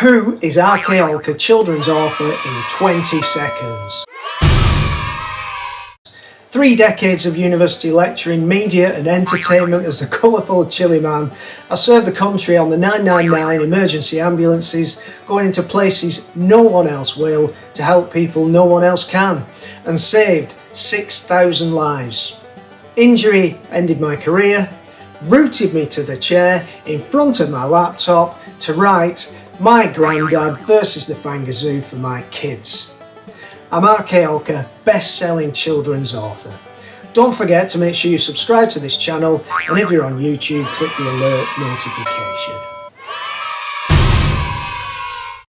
Who is. Olker children's author in 20 seconds? Three decades of university lecturing, media and entertainment as the colourful chili man, I served the country on the 999 emergency ambulances, going into places no one else will to help people no one else can, and saved 6,000 lives. Injury ended my career, rooted me to the chair in front of my laptop to write My Grandad versus the Fangazoo for my kids. I'm R.K. Olker, best-selling children's author. Don't forget to make sure you subscribe to this channel and if you're on YouTube, click the alert notification.